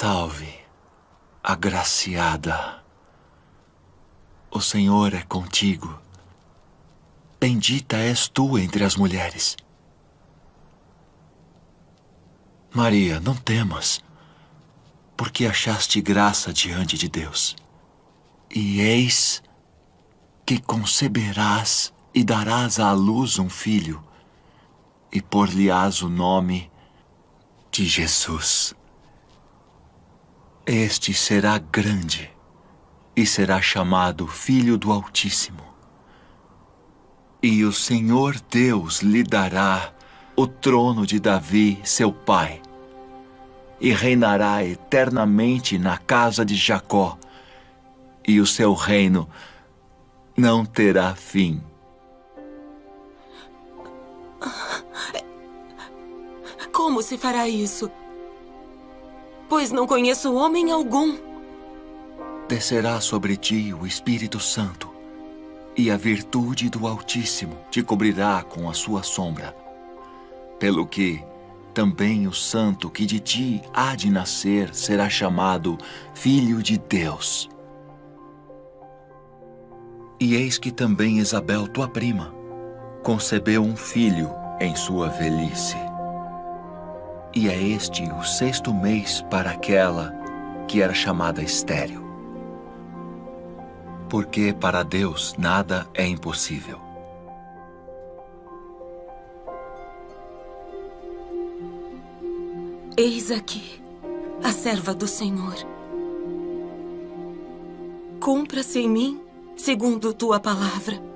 Salve, agraciada. O Senhor é contigo. Bendita és tu entre as mulheres. Maria, não temas, porque achaste graça diante de Deus. E eis que conceberás e darás à luz um filho, e por-lhe-ás o nome de Jesus. Este será grande e será chamado Filho do Altíssimo. E o Senhor Deus lhe dará o trono de Davi, seu pai, e reinará eternamente na casa de Jacó, e o seu reino não terá fim. Como se fará isso? Pois não conheço homem algum. Descerá sobre ti o Espírito Santo, e a virtude do Altíssimo te cobrirá com a sua sombra. Pelo que também o santo que de ti há de nascer será chamado Filho de Deus. E eis que também Isabel, tua prima, concebeu um filho em sua velhice. E é este o sexto mês para aquela que era chamada estéril. Porque para Deus nada é impossível. Eis aqui a serva do Senhor. Cumpra-se em mim segundo tua palavra.